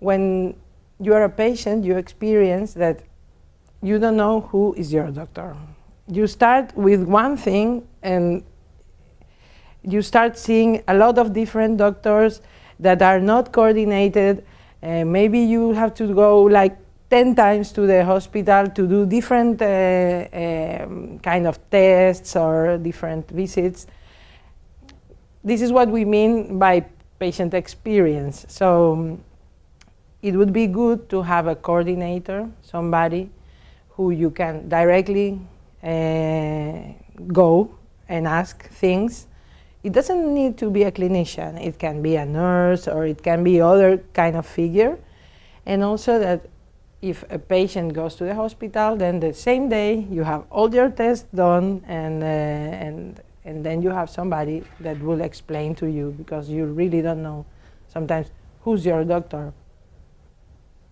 when you are a patient, you experience that you don't know who is your doctor. You start with one thing and you start seeing a lot of different doctors that are not coordinated. Uh, maybe you have to go like 10 times to the hospital to do different uh, um, kind of tests or different visits. This is what we mean by patient experience. So it would be good to have a coordinator, somebody who you can directly uh, go and ask things. It doesn't need to be a clinician. It can be a nurse or it can be other kind of figure. And also that if a patient goes to the hospital, then the same day you have all your tests done and, uh, and, and then you have somebody that will explain to you because you really don't know sometimes who's your doctor.